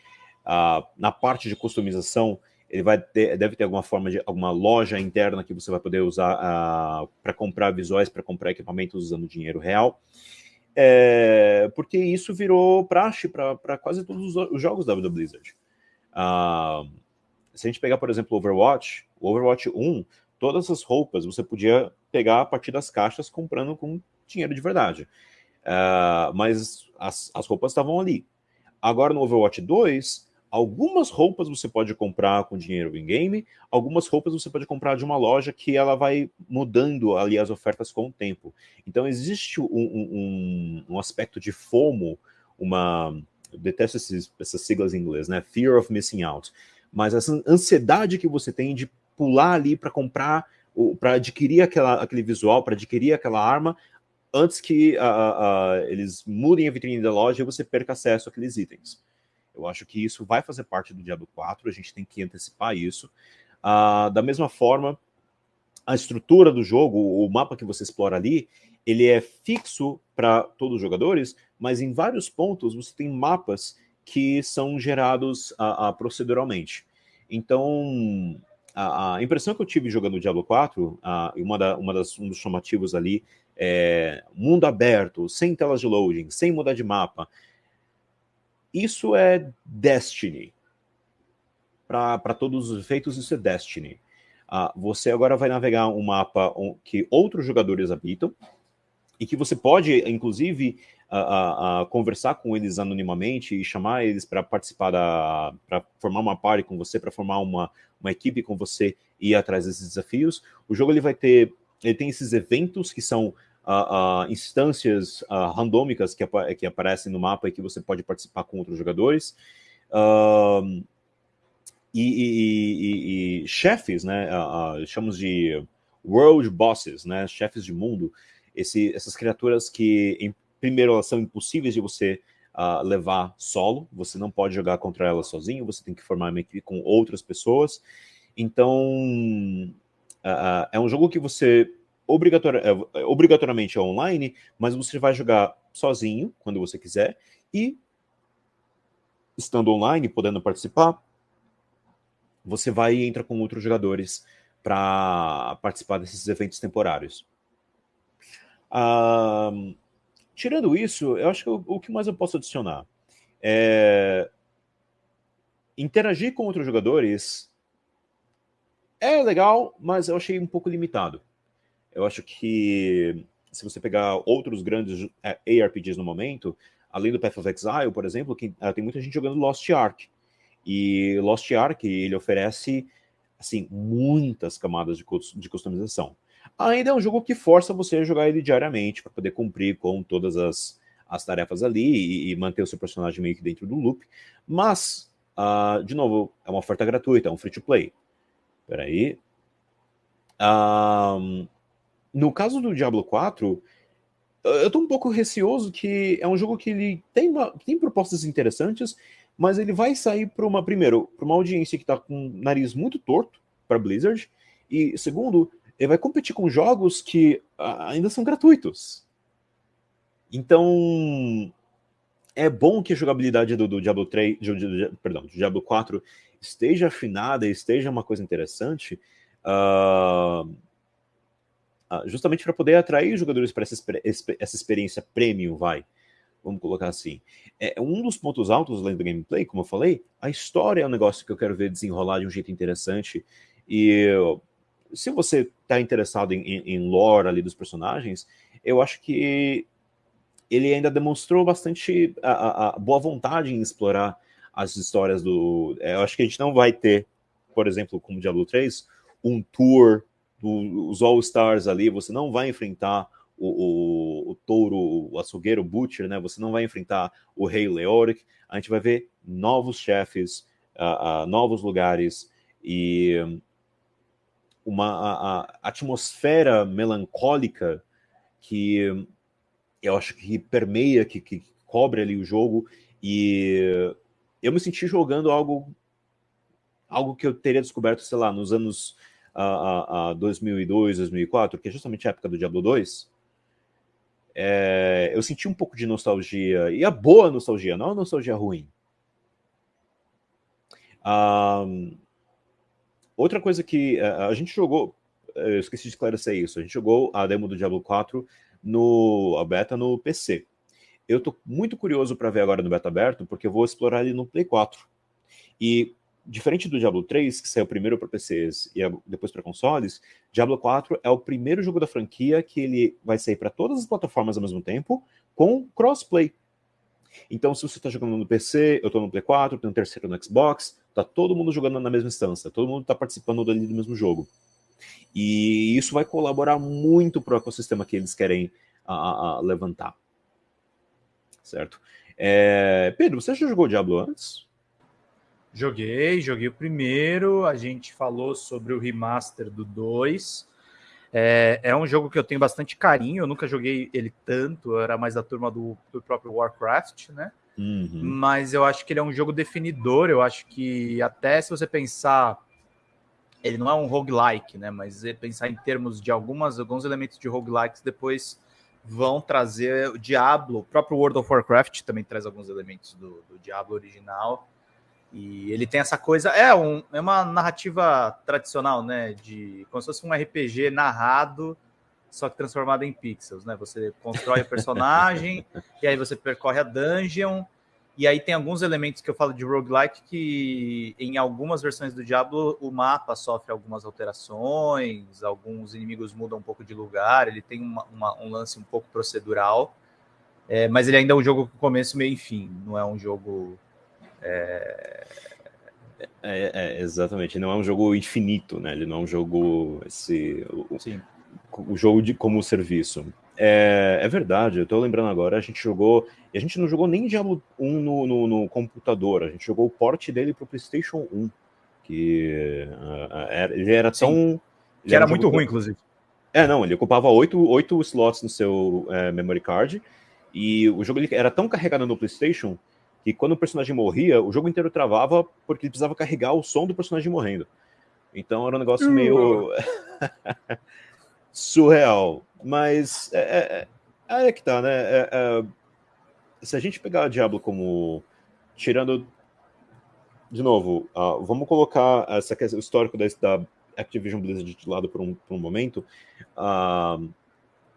na parte de customização ele vai ter, deve ter alguma forma de alguma loja interna que você vai poder usar uh, para comprar visuais, para comprar equipamentos usando dinheiro real. É, porque isso virou praxe para quase todos os, os, jogos da Blizzard. Uh, se a gente pegar, por exemplo, o Overwatch, o Overwatch 1, todas as roupas você podia pegar a partir das caixas comprando com dinheiro de verdade. Uh, mas as, as roupas estavam ali. Agora no Overwatch 2, Algumas roupas você pode comprar com dinheiro in-game, algumas roupas você pode comprar de uma loja que ela vai mudando ali as ofertas com o tempo. Então existe um, um, um aspecto de FOMO, uma... Eu detesto esses, essas siglas em inglês, né? Fear of Missing Out. Mas essa ansiedade que você tem de pular ali para comprar, para adquirir aquela, aquele visual, para adquirir aquela arma, antes que uh, uh, eles mudem a vitrine da loja e você perca acesso àqueles itens. Eu acho que isso vai fazer parte do Diablo 4, a gente tem que antecipar isso. Uh, da mesma forma, a estrutura do jogo, o mapa que você explora ali, ele é fixo para todos os jogadores, mas em vários pontos você tem mapas que são gerados uh, uh, proceduralmente. Então, a, a, impressão que eu tive jogando Diablo 4, uh, uma, da, uma das, um dos chamativos ali, é mundo aberto, sem telas de loading, sem mudar de mapa, isso é Destiny. Para todos os efeitos, isso é Destiny. Uh, você agora vai navegar um mapa que outros jogadores habitam e que você pode, inclusive, conversar com eles anonimamente e chamar eles para participar para formar uma party com você, para formar uma, uma equipe com você e ir atrás desses desafios. O jogo ele vai ter. Ele tem esses eventos que são uh, uh, instâncias uh, randômicas que, que aparecem no mapa e que você pode participar com outros jogadores. E, e, e, e, chefes, né? chamamos de world bosses, né? Chefes de mundo. Esse, essas criaturas que, em primeiro, elas são impossíveis de você Uh, levar solo, você não pode jogar contra elas sozinho, você tem que formar uma equipe com outras pessoas. Então, uh, é um jogo que você obrigatori é, obrigatoriamente é online, mas você vai jogar sozinho, quando você quiser, e estando online, podendo participar, você vai e entra com outros jogadores para participar desses eventos temporários. Ah, tirando isso, eu acho que o, que mais eu posso adicionar é interagir com outros jogadores é legal, mas eu achei um pouco limitado. Eu acho que se você pegar outros grandes é, ARPGs no momento, além do Path of Exile, por exemplo, que, uh, tem muita gente jogando Lost Ark. E Lost Ark, ele oferece, assim, muitas camadas de, de customização. Ainda é um jogo que força você a jogar ele diariamente para poder cumprir com todas as, as tarefas ali e, e, manter o seu personagem meio que dentro do loop. Mas, uh, de novo, é uma oferta gratuita, é um free to play. Peraí. Um, no caso do Diablo 4, eu tô um pouco receoso que é um jogo que ele tem, uma, tem propostas interessantes, mas ele vai sair para uma, primeiro, para uma audiência que está com o nariz muito torto para Blizzard, e segundo, ele vai competir com jogos que ainda são gratuitos. Então, é bom que a jogabilidade do, do Diablo 3, do, do, perdão, do Diablo 4 esteja afinada, esteja uma coisa interessante, uh, justamente para poder atrair jogadores para essa, essa experiência premium, vai. Vamos colocar assim. É um dos pontos altos além do gameplay, como eu falei, a história é um negócio que eu quero ver desenrolar de um jeito interessante. E se você está interessado em, em, em lore ali dos personagens, eu acho que ele ainda demonstrou bastante a, a, a boa vontade em explorar as histórias do. É, eu acho que a gente não vai ter, por exemplo, como Diablo 3, um tour dos All-Stars ali, você não vai enfrentar o, o, o, touro, o açougueiro, o butcher, né? Você não vai enfrentar o rei Leoric. A gente vai ver novos chefes, uh, uh, novos lugares e uma a, a atmosfera melancólica que eu acho que permeia, que, que cobre ali o jogo, e eu me senti jogando algo algo que eu teria descoberto, sei lá, nos anos uh, uh, 2002, 2004, que é justamente a época do Diablo 2. É, eu senti um pouco de nostalgia, e a boa nostalgia, não a nostalgia ruim. Outra coisa que uh, a gente jogou, eu esqueci de esclarecer isso, a gente jogou a demo do Diablo 4 no a beta no PC. Eu estou muito curioso para ver agora no beta aberto, porque eu vou explorar ele no Play 4. E diferente do Diablo 3, que saiu primeiro para PCs e depois para consoles, Diablo 4 é o primeiro jogo da franquia que ele vai sair para todas as plataformas ao mesmo tempo, com crossplay. Então, se você está jogando no PC, eu estou no Play 4, tem um terceiro no Xbox, tá todo mundo jogando na mesma instância, todo mundo está participando do mesmo jogo. E isso vai colaborar muito para o ecossistema que eles querem a, a levantar. Certo? É... Pedro, você já jogou Diablo antes? Joguei, joguei o primeiro. A gente falou sobre o remaster do 2. É, é, um jogo que eu tenho bastante carinho. Eu nunca joguei ele tanto, eu era mais da turma do, do próprio Warcraft, né? Uhum. Mas eu acho que ele é um jogo definidor. Eu acho que até se você pensar ele não é um roguelike, né? Mas pensar em termos de algumas, alguns elementos de roguelikes depois vão trazer o Diablo, o próprio World of Warcraft também traz alguns elementos do, do Diablo original. E ele tem essa coisa, é, um, é uma narrativa tradicional, né? De como se fosse um RPG narrado, só que transformado em pixels, né? Você constrói o personagem, e aí você percorre a dungeon, e aí tem alguns elementos que eu falo de roguelike que em algumas versões do Diablo o mapa sofre algumas alterações, alguns inimigos mudam um pouco de lugar, ele tem uma, uma, um lance um pouco procedural, é, mas ele ainda é um jogo com começo, meio e fim, não é um jogo. É... É, é, exatamente, não é um jogo infinito, né? Ele não é um jogo esse, o, o jogo de como serviço. É, é, verdade, eu tô lembrando agora, a gente jogou. A gente não jogou nem Diablo 1 no, no, no computador, a gente jogou o port dele pro PlayStation 1. Que uh, era, ele era tão. Sim, que era, era muito ruim, inclusive. É, não, ele ocupava oito, oito slots no seu é, memory card. E o jogo ele era tão carregado no PlayStation que quando o personagem morria, o jogo inteiro travava porque precisava carregar o som do personagem morrendo. Então era um negócio uh. meio. surreal. Mas é, é, é que tá, né? É, é, se a gente pegar o Diablo como. Tirando. De novo, uh, vamos colocar essa questão, o histórico da, da Activision Blizzard de lado por um, por um momento. Uh,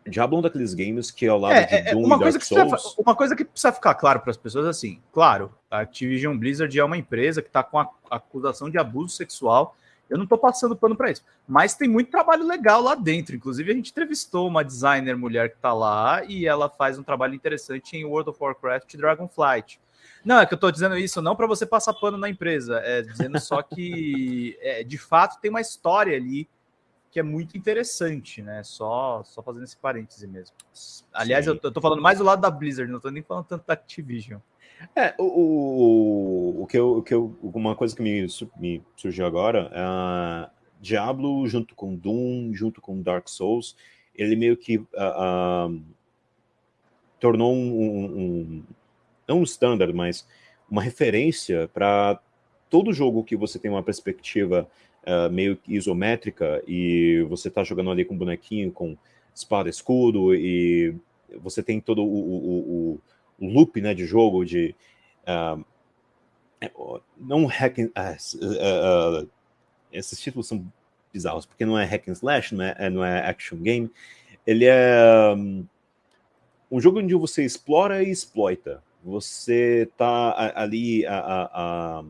Diablo é um daqueles games que ao lado é, de é, Doom uma coisa Souls... uma coisa que precisa ficar claro para as pessoas assim, claro, a Activision Blizzard é uma empresa que está com a acusação de abuso sexual eu não estou passando pano para isso. Mas tem muito trabalho legal lá dentro. Inclusive, a gente entrevistou uma designer mulher que está lá e ela faz um trabalho interessante em World of Warcraft e Dragonflight. Não, é que eu estou dizendo isso não para você passar pano na empresa, é dizendo só que, é, de fato, tem uma história ali que é muito interessante, né? Só, só fazendo esse parêntese mesmo. Aliás, eu tô, eu falando mais do lado da Blizzard, não tô nem falando tanto da Activision. É, o, o, o, que, eu, o que eu, uma coisa que me, me surgiu agora, é Diablo junto com Doom, junto com Dark Souls, ele meio que uh, uh, tornou um, um, não um standard, mas uma referência para todo jogo que você tem uma perspectiva uh, meio isométrica e você está jogando ali com bonequinho, com espada, escudo e você tem todo o, o, o, loop né, de jogo de uh, não hack and, uh, esses títulos são bizarros porque não é hack and slash, não é, não é action game, ele é um, um jogo onde você explora e exploita. Você tá ali a, a, a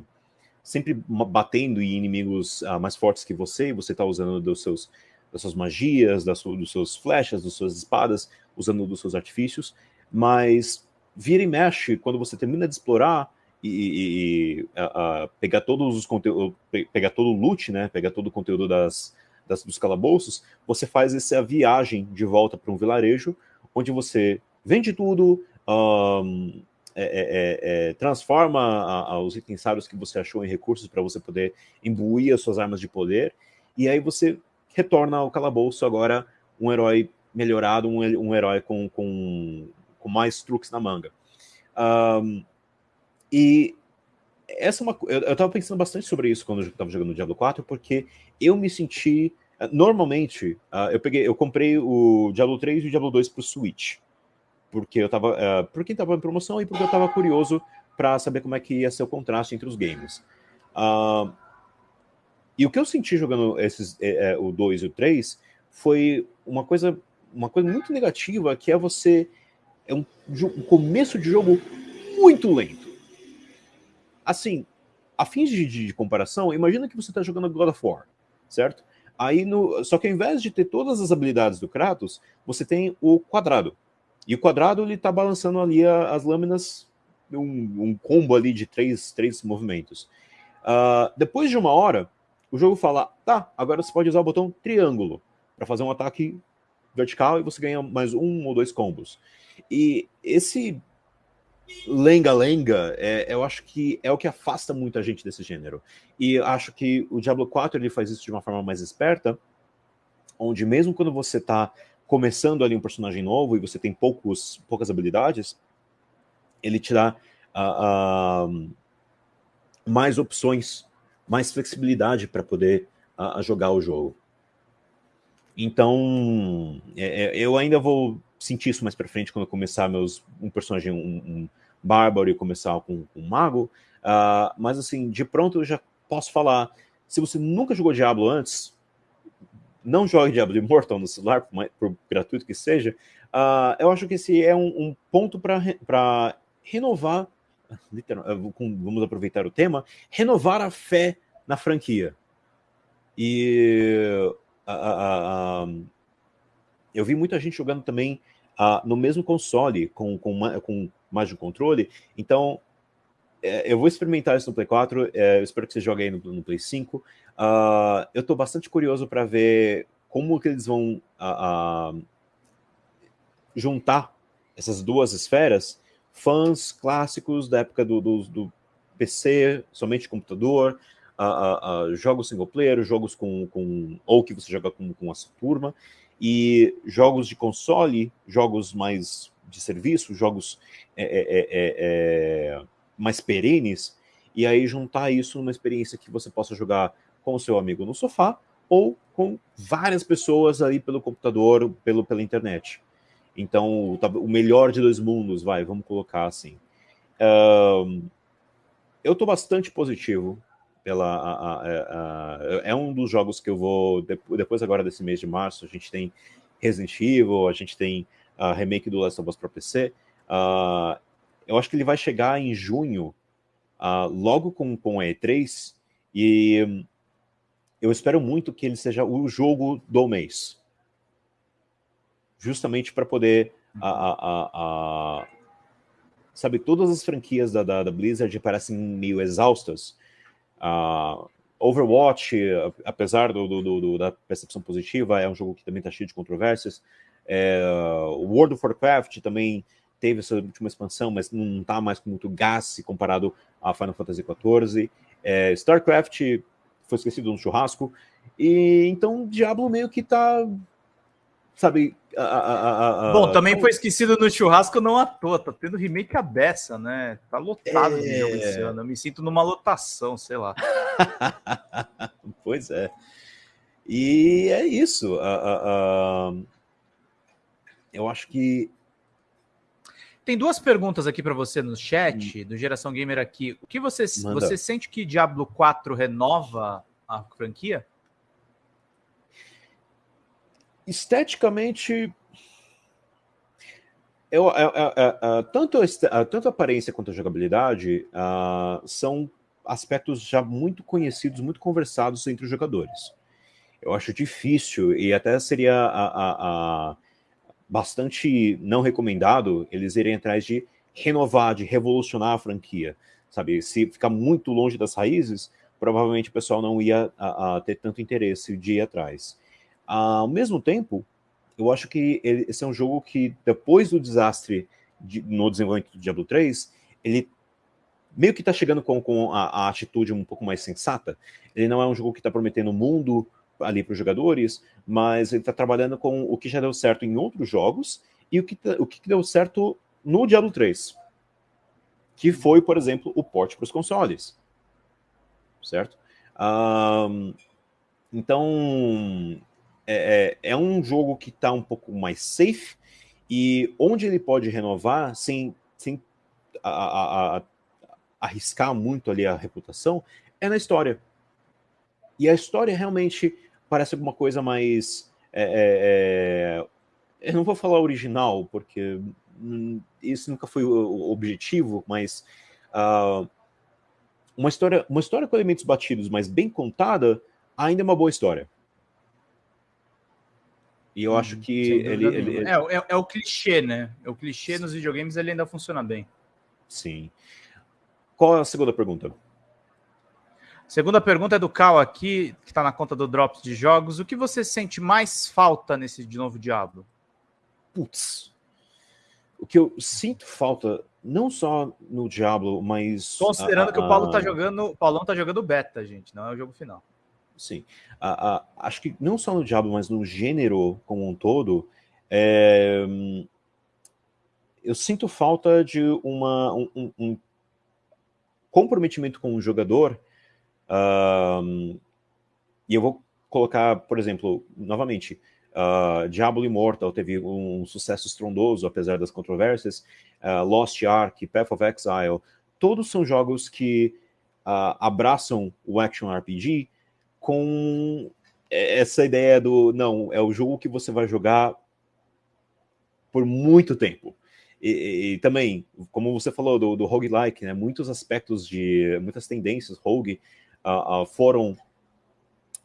sempre batendo em inimigos uh, mais fortes que você, e você está usando dos seus, das suas magias, das, dos seus flechas, das suas espadas, usando dos seus artifícios, mas vira e mexe, quando você termina de explorar e, e, e uh, uh, pegar todos os conteúdos, pegar todo o loot, né, pegar todo o conteúdo das, das, dos calabouços, você faz essa viagem de volta para um vilarejo, onde você vende tudo, um, é, é, é, é, transforma a, a, os itens raros que você achou em recursos para você poder imbuir as suas armas de poder, e aí você retorna ao calabouço agora um herói melhorado, um, um herói com, com, com, mais truques na manga. Um, e essa é uma, eu, eu tava pensando bastante sobre isso quando eu estava jogando Diablo 4, porque eu me senti. Normalmente, uh, eu peguei, eu comprei o Diablo 3 e o Diablo 2 para o Switch porque eu tava, uh, porque estava em promoção e porque eu estava curioso para saber como é que ia ser o contraste entre os games. Uh, e o que eu senti jogando esses, é, é, o 2 e o 3 foi uma coisa, uma coisa muito negativa, que é você. É um, um começo de jogo muito lento. Assim, a fins de, de, de comparação, imagina que você está jogando God of War, certo? Aí no, só que ao invés de ter todas as habilidades do Kratos, você tem o quadrado. E o quadrado ele tá balançando ali as lâminas, um, um, combo ali de três, três movimentos. Uh, depois de uma hora, o jogo fala: tá, agora você pode usar o botão triângulo para fazer um ataque vertical e você ganha mais um ou dois combos. E esse lenga-lenga, é, eu acho que é o que afasta muita gente desse gênero. E acho que o Diablo 4 ele faz isso de uma forma mais esperta, onde mesmo quando você está começando ali um personagem novo e você tem poucos, poucas habilidades, ele te dá uh, uh, mais opções, mais flexibilidade para poder uh, jogar o jogo. Então, é, é, eu ainda vou sentir isso mais para frente quando eu começar meus um personagem um, um bárbaro e começar com, com um mago. mas assim, de pronto eu já posso falar. Se você nunca jogou Diablo antes, não jogue Diablo Immortal no celular, por, por gratuito que seja, uh, eu acho que esse é um, um ponto para renovar, literal, vamos aproveitar o tema, renovar a fé na franquia. E uh, uh, eu vi muita gente jogando também no mesmo console, com, com, com mais de um controle, então é, eu vou experimentar isso no Play 4, é, eu espero que você jogue aí no, no Play 5. Uh, ah, eu estou bastante curioso para ver como que eles vão uh, uh, juntar essas duas esferas, fãs clássicos da época do, do, do PC, somente computador, jogos single player, jogos com, com ou que você joga com, com a sua turma, e jogos de console, jogos mais de serviço, jogos é, é, é, é mais perenes, e aí juntar isso numa experiência que você possa jogar com o seu amigo no sofá ou com várias pessoas aí pelo computador, pelo, pela internet. Então, o melhor de dois mundos, vai, vamos colocar assim. Um, eu estou bastante positivo pela a, a, a, é um dos jogos que eu vou depois agora desse mês de março a gente tem Resident Evil a gente tem a remake do Last of Us para PC uh, eu acho que ele vai chegar em junho, uh, logo com, com a E3, e eu espero muito que ele seja o jogo do mês. Justamente para poder. A, a, a, sabe, todas as franquias da, da, da Blizzard parecem meio exaustas. Uh, Overwatch, apesar do, do, do, da percepção positiva, é um jogo que também está cheio de controvérsias. É, World of Warcraft também teve essa última expansão, mas não está mais com muito gás comparado a Final Fantasy XIV. É, StarCraft foi esquecido no churrasco. E então Diablo meio que tá sabe? A, a, a, Bom, também foi esquecido no churrasco não à toa, tá tendo remake a beça, né? Tá lotado é... de jogo esse ano. Eu me sinto numa lotação, sei lá. pois é. E é isso. eu acho que. Tem duas perguntas aqui para você no chat, hum. do Geração Gamer aqui. O que você, você sente que Diablo 4 renova a franquia? esteticamente eu, eu, eu, tanto, a, tanto a aparência quanto a jogabilidade uh, são aspectos já muito conhecidos, muito conversados entre os jogadores. Eu acho difícil e até seria a, a, bastante não recomendado eles irem atrás de renovar, de revolucionar a franquia. Sabe, se ficar muito longe das raízes, provavelmente o pessoal não ia ter tanto interesse de ir atrás. Ao mesmo tempo, eu acho que ele, esse é um jogo que, depois do desastre de, no desenvolvimento do Diablo 3, ele meio que está chegando com, com a, a, atitude um pouco mais sensata. Ele não é um jogo que está prometendo o mundo ali para os jogadores, mas ele está trabalhando com o que já deu certo em outros jogos e o que, tá, o que deu certo no Diablo 3. Que foi, por exemplo, o porte para os consoles. Certo? Um, então, é, é, é um jogo que está um pouco mais safe e onde ele pode renovar sem, sem a, a, a, arriscar muito ali a reputação é na história. E a história realmente parece alguma coisa mais. É, é, é eu não vou falar original, porque hum, isso nunca foi o objetivo, mas uh, uma, história, uma história com elementos batidos, mas bem contada, ainda é uma boa história. E eu acho uhum. que ele, ele, ele... É, é, é, o clichê, né? É o clichê nos videogames, ele ainda funciona bem. Sim. Qual é a segunda pergunta? Segunda pergunta é do Cal aqui, que está na conta do Drops de Jogos. O que você sente mais falta nesse de novo Diablo? Putz. O que eu sinto falta, não só no Diablo, mas. Considerando a, a, que o Paulo tá jogando. O Paulão tá jogando beta, gente, não é o jogo final. Sim. A, acho que não só no Diablo, mas no gênero como um todo, é, eu sinto falta de uma, um, um comprometimento com o jogador. E eu vou colocar, por exemplo, novamente, uh, Diablo Immortal teve um sucesso estrondoso, apesar das controvérsias. Uh, Lost Ark, Path of Exile, todos são jogos que uh, abraçam o action RPG com essa ideia do não, é o jogo que você vai jogar por muito tempo. E, e, também, como você falou do, do roguelike, né, muitos aspectos de muitas tendências rogue uh, uh, foram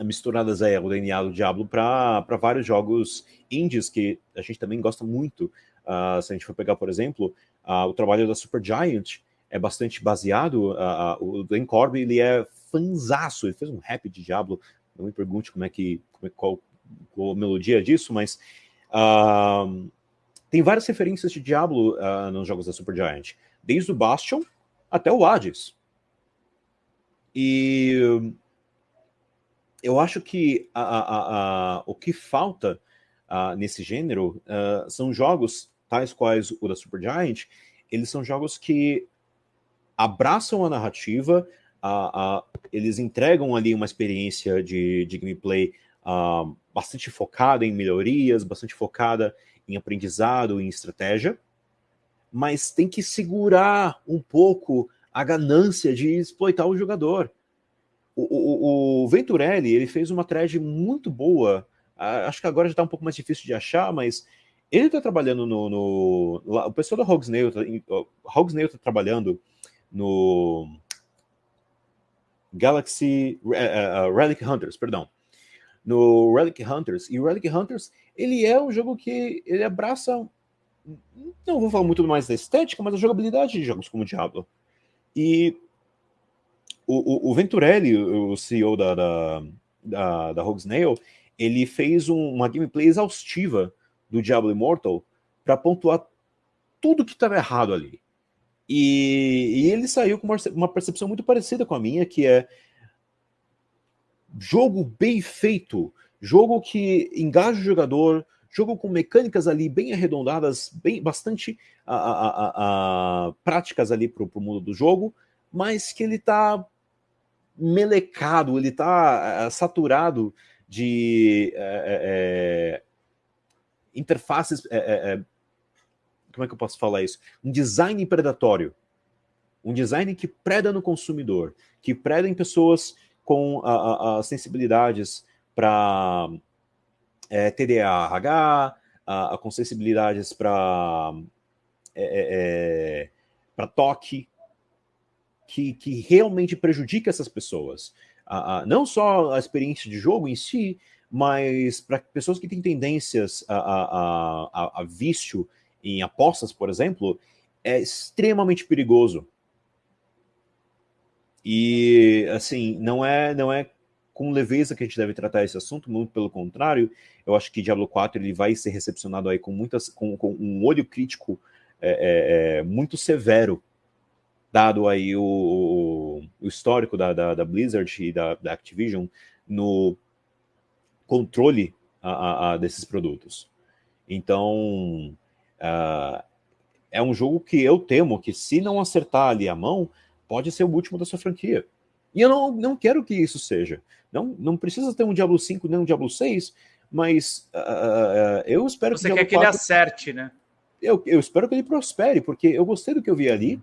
misturadas aí ao DNA do Diablo para vários jogos indies que a gente também gosta muito. Uh, se a gente for pegar, por exemplo, o trabalho da Supergiant é bastante baseado, o Dan Corby ele é fanzaço, ele fez um rap de Diablo, não me pergunte como é que, como é, qual, qual a melodia disso, mas uh, tem várias referências de Diablo uh, nos jogos da Supergiant, desde o Bastion até o Hades. E eu acho que a, a, a, o que falta nesse gênero uh, são jogos tais quais o da Supergiant, eles são jogos que abraçam a narrativa, eles entregam ali uma experiência de, de gameplay uh, bastante focada em melhorias, bastante focada em aprendizado, em estratégia, mas tem que segurar um pouco a ganância de exploitar o jogador. O, o, o Venturelli ele fez uma thread muito boa, uh, acho que agora já está um pouco mais difícil de achar, mas ele está trabalhando no, no, O pessoal da tá, Hogsnail está trabalhando no Galaxy uh, Relic Hunters, perdão. No Relic Hunters. E o Relic Hunters, ele é um jogo que ele abraça. Não vou falar muito mais da estética, mas a jogabilidade de jogos como Diablo. E o, o, Venturelli, o CEO da, da, da, da Rogue Snail, ele fez um, uma gameplay exaustiva do Diablo Immortal para pontuar tudo que estava errado ali. E, e, ele saiu com uma, uma percepção muito parecida com a minha, que é jogo bem feito, jogo que engaja o jogador, jogo com mecânicas ali bem arredondadas, bem bastante a, a, a, práticas ali para o mundo do jogo, mas que ele está melecado, ele está eh, saturado de é, é, interfaces. É, como é que eu posso falar isso? Um design predatório. Um design que preda no consumidor, que preda em pessoas com a, a, sensibilidades para é, TDAH, a, a, com sensibilidades para é, é, é para toque, que, que realmente prejudica essas pessoas. não só a experiência de jogo em si, mas para pessoas que têm tendências a, a, a, a, vício em apostas, por exemplo, é extremamente perigoso. E, assim, não é, não é com leveza que a gente deve tratar esse assunto, muito pelo contrário, eu acho que Diablo 4 ele vai ser recepcionado aí com, muitas, com, com um olho crítico é, é, é muito severo, dado aí o, o, histórico da, da, da, Blizzard e da, da Activision no controle a, a, desses produtos. Então, uh, é um jogo que eu temo que se não acertar ali a mão, pode ser o último da sua franquia. E eu não, não quero que isso seja. Não, não precisa ter um Diablo 5 nem um Diablo 6, mas uh, eu espero Você que. Você quer que 4... ele acerte, né? Eu, eu espero que ele prospere, porque eu gostei do que eu vi ali.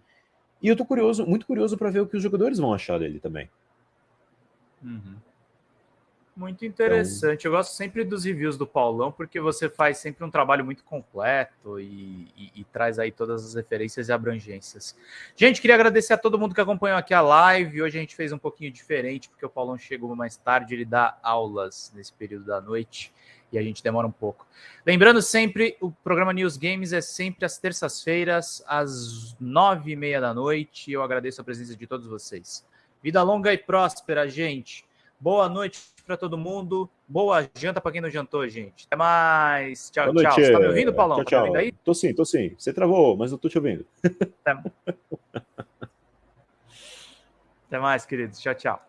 E eu tô curioso, muito curioso para ver o que os jogadores vão achar dele também. Uhum. Muito interessante. Então... Eu gosto sempre dos reviews do Paulão, porque você faz sempre um trabalho muito completo e, e, e, traz aí todas as referências e abrangências. Gente, queria agradecer a todo mundo que acompanhou aqui a live. Hoje a gente fez um pouquinho diferente, porque o Paulão chegou mais tarde, ele dá aulas nesse período da noite e a gente demora um pouco. Lembrando sempre, o programa News Games é sempre às terças-feiras, às nove e meia da noite. Eu agradeço a presença de todos vocês. Vida longa e próspera, gente. Boa noite para todo mundo. Boa janta para quem não jantou, gente. Até mais. Tchau, Boa tchau. Noite. Você tá me ouvindo, Paulão? Tchau, tchau. Tá me ouvindo aí? Tô sim, tô sim. Você travou, mas eu tô te ouvindo. Até, Até mais, queridos. Tchau, tchau.